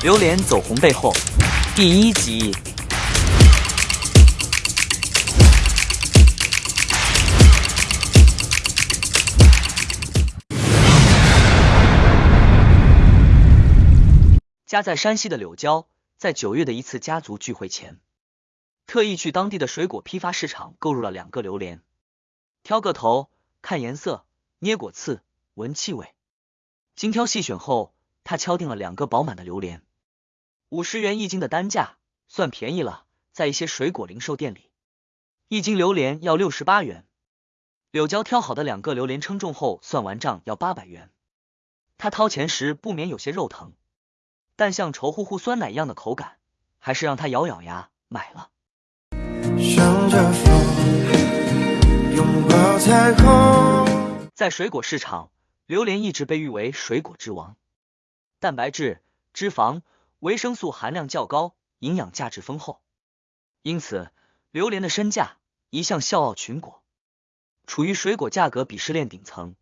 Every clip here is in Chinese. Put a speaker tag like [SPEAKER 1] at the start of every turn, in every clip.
[SPEAKER 1] 榴莲走红背后第一集。家在山西的柳娇，在九月的一次家族聚会前，特意去当地的水果批发市场购入了两个榴莲，挑个头，看颜色，捏果刺，闻气味，精挑细选后，他敲定了两个饱满的榴莲，五十元一斤的单价，算便宜了。在一些水果零售店里，一斤榴莲要六十八元。柳娇挑好的两个榴莲称重后，算完账要八百元。他掏钱时不免有些肉疼。但像稠乎乎酸奶一样的口感，还是让他咬咬牙买了。在水果市场，榴莲一直被誉为水果之王，蛋白质、脂肪、维生素含量较高，营养价值丰厚，因此榴莲的身价一向笑傲群果，处于水果价格鄙视链顶层，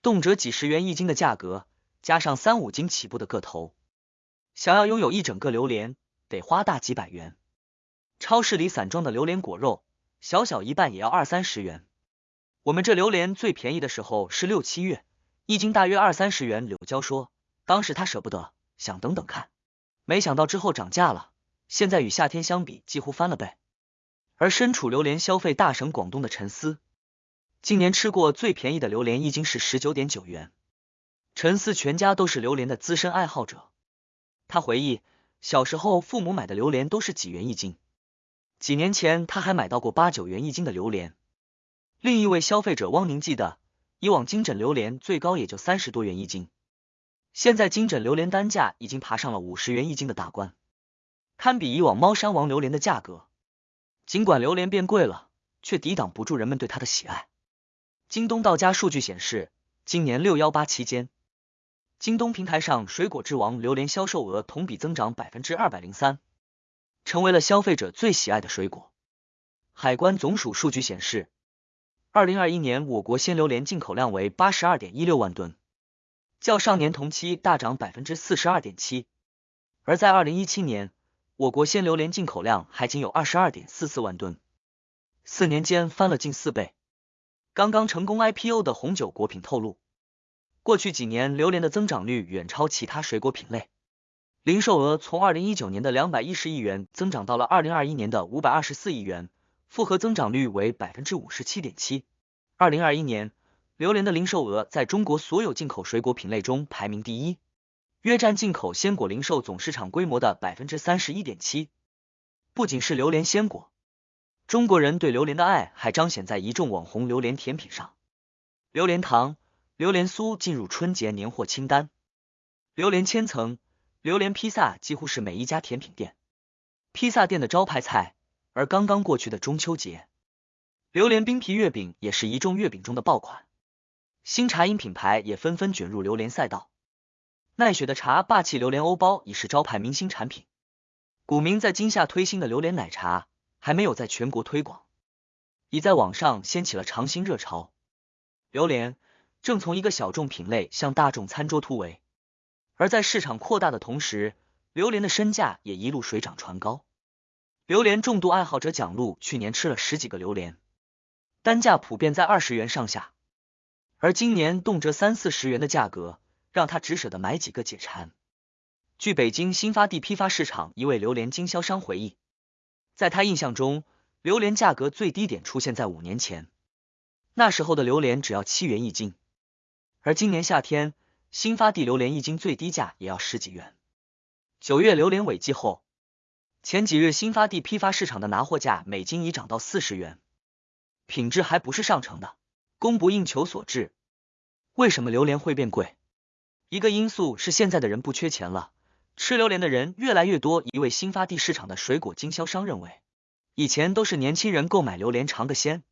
[SPEAKER 1] 动辄几十元一斤的价格，加上三五斤起步的个头。想要拥有一整个榴莲，得花大几百元。超市里散装的榴莲果肉，小小一半也要二三十元。我们这榴莲最便宜的时候是六七月，一斤大约二三十元。柳娇说，当时他舍不得，想等等看，没想到之后涨价了，现在与夏天相比几乎翻了倍。而身处榴莲消费大省广东的陈思，今年吃过最便宜的榴莲一斤是十九点九元。陈思全家都是榴莲的资深爱好者。他回忆，小时候父母买的榴莲都是几元一斤，几年前他还买到过八九元一斤的榴莲。另一位消费者汪宁记得，以往金枕榴莲最高也就三十多元一斤，现在金枕榴莲单价已经爬上了五十元一斤的大关，堪比以往猫山王榴莲的价格。尽管榴莲变贵了，却抵挡不住人们对它的喜爱。京东到家数据显示，今年六幺八期间。京东平台上水果之王榴莲销售额同比增长百分之二百零三，成为了消费者最喜爱的水果。海关总署数据显示，二零二一年我国鲜榴莲进口量为八十二点一六万吨，较上年同期大涨百分之四十二点七。而在二零一七年，我国鲜榴莲进口量还仅有二十二点四四万吨，四年间翻了近四倍。刚刚成功 IPO 的红酒果品透露。过去几年，榴莲的增长率远超其他水果品类，零售额从二零一九年的两百一十亿元增长到了二零二一年的五百二十四亿元，复合增长率为百分之五十七点七。二零二一年，榴莲的零售额在中国所有进口水果品类中排名第一，约占进口鲜果零售总市场规模的百分之三十一点七。不仅是榴莲鲜果，中国人对榴莲的爱还彰显在一众网红榴莲甜品上，榴莲糖。榴莲酥进入春节年货清单，榴莲千层、榴莲披萨几乎是每一家甜品店、披萨店的招牌菜。而刚刚过去的中秋节，榴莲冰皮月饼也是一众月饼中的爆款，新茶饮品牌也纷纷卷入榴莲赛道。奈雪的茶霸气榴莲欧包已是招牌明星产品，古茗在今夏推新的榴莲奶茶还没有在全国推广，已在网上掀起了尝新热潮。榴莲。正从一个小众品类向大众餐桌突围，而在市场扩大的同时，榴莲的身价也一路水涨船高。榴莲重度爱好者蒋璐去年吃了十几个榴莲，单价普遍在二十元上下，而今年动辄三四十元的价格，让他只舍得买几个解馋。据北京新发地批发市场一位榴莲经销商回忆，在他印象中，榴莲价格最低点出现在五年前，那时候的榴莲只要七元一斤。而今年夏天，新发地榴莲一斤最低价也要十几元。九月榴莲尾季后，前几日新发地批发市场的拿货价每斤已涨到四十元，品质还不是上乘的，供不应求所致。为什么榴莲会变贵？一个因素是现在的人不缺钱了，吃榴莲的人越来越多。一位新发地市场的水果经销商认为，以前都是年轻人购买榴莲尝个鲜，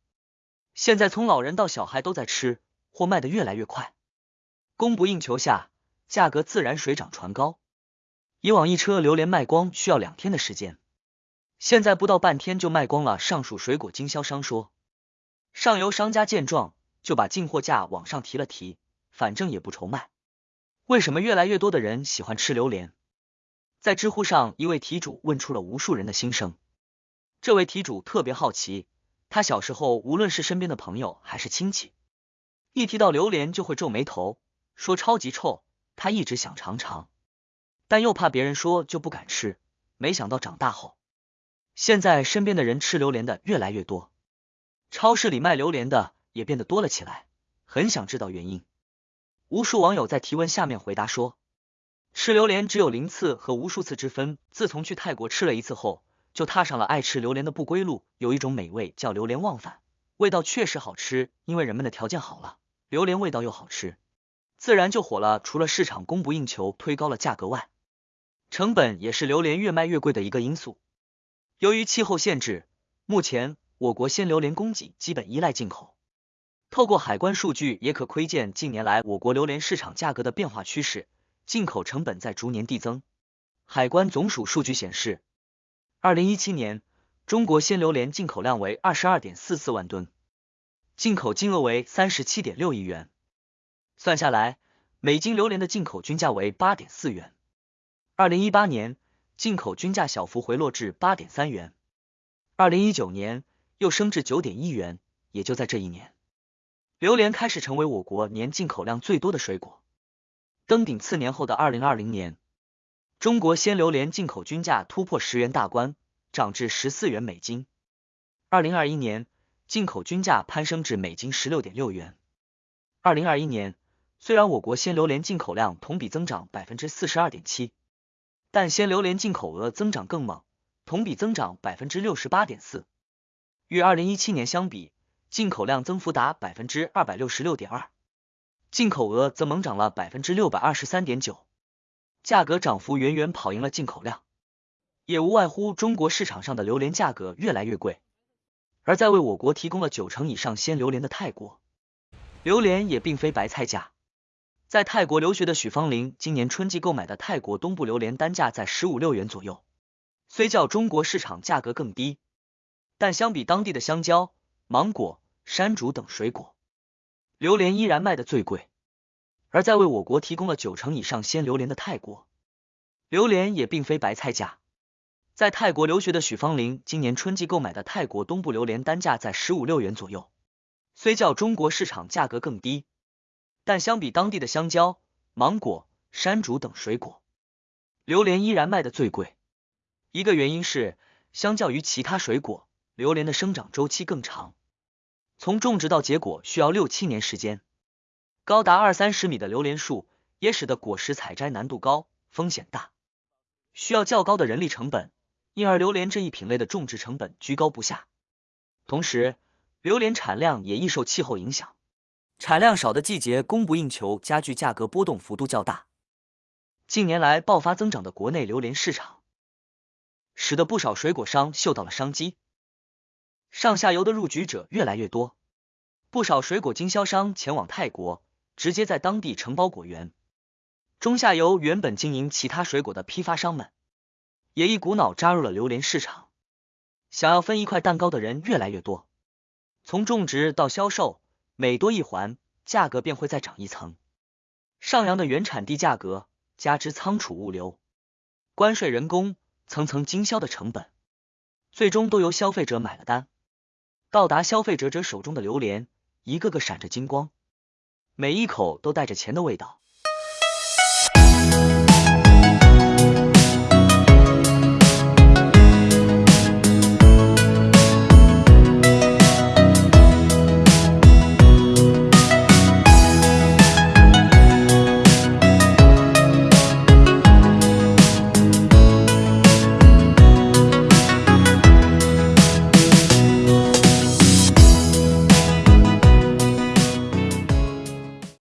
[SPEAKER 1] 现在从老人到小孩都在吃，货卖的越来越快。供不应求下，价格自然水涨船高。以往一车榴莲卖光需要两天的时间，现在不到半天就卖光了。上述水果经销商说，上游商家见状就把进货价往上提了提，反正也不愁卖。为什么越来越多的人喜欢吃榴莲？在知乎上，一位题主问出了无数人的心声。这位题主特别好奇，他小时候无论是身边的朋友还是亲戚，一提到榴莲就会皱眉头，说超级臭。他一直想尝尝，但又怕别人说就不敢吃。没想到长大后，现在身边的人吃榴莲的越来越多，超市里卖榴莲的也变得多了起来。很想知道原因。无数网友在提问下面回答说，吃榴莲只有零次和无数次之分。自从去泰国吃了一次后，就踏上了爱吃榴莲的不归路。有一种美味叫榴莲忘返，味道确实好吃，因为人们的条件好了，榴莲味道又好吃，自然就火了。除了市场供不应求推高了价格外，成本也是榴莲越卖越贵的一个因素。由于气候限制，目前我国鲜榴莲供给基本依赖进口。透过海关数据也可窥见近年来我国榴莲市场价格的变化趋势，进口成本在逐年递增。海关总署数据显示，二零一七年中国鲜榴莲进口量为二十二点四四万吨，进口金额为三十七点六亿元，算下来每斤榴莲的进口均价为八点四元。二零一八年进口均价小幅回落至八点三元，二零一九年又升至九点一元，也就在这一年。榴莲开始成为我国年进口量最多的水果。登顶次年后的二零二零年，中国鲜榴莲进口均价突破十元大关，涨至十四元每斤。二零二一年，进口均价攀升至每斤十六点六元。二零二一年，虽然我国鲜榴莲进口量同比增长百分之四十二点七，但鲜榴莲进口额增长更猛，同比增长百分之六十八点四。与二零一七年相比，进口量增幅达百分之二百六十六点二，进口额则猛涨了百分之六百二十三点九，价格涨幅远远跑赢了进口量，也无外乎中国市场上的榴莲价格越来越贵，而在为我国提供了九成以上鲜榴莲的泰国，榴莲也并非白菜价。在泰国留学的许芳玲今年春季购买的泰国东部榴莲单价在十五六元左右，虽较中国市场价格更低，但相比当地的香蕉、芒果。山竹等水果，榴莲依然卖的最贵。而在为我国提供了九成以上鲜榴莲的泰国，榴莲也并非白菜价。在泰国留学的许芳玲今年春季购买的泰国东部榴莲单价在十五六元左右，虽较中国市场价格更低，但相比当地的香蕉、芒果、山竹等水果，榴莲依然卖的最贵。一个原因是，相较于其他水果，榴莲的生长周期更长。从种植到结果需要六七年时间，高达二三十米的榴莲树也使得果实采摘难度高、风险大，需要较高的人力成本，因而榴莲这一品类的种植成本居高不下。同时，榴莲产量也易受气候影响，产量少的季节供不应求，加剧价格波动幅度较大。近年来爆发增长的国内榴莲市场，使得不少水果商嗅到了商机。上下游的入局者越来越多，不少水果经销商前往泰国，直接在当地承包果园。中下游原本经营其他水果的批发商们，也一股脑扎入了榴莲市场。想要分一块蛋糕的人越来越多，从种植到销售，每多一环，价格便会再涨一层。上扬的原产地价格，加之仓储物流、关税、人工，层层经销的成本，最终都由消费者买了单。到达消费者者手中的榴莲，一个个闪着金光，每一口都带着钱的味道。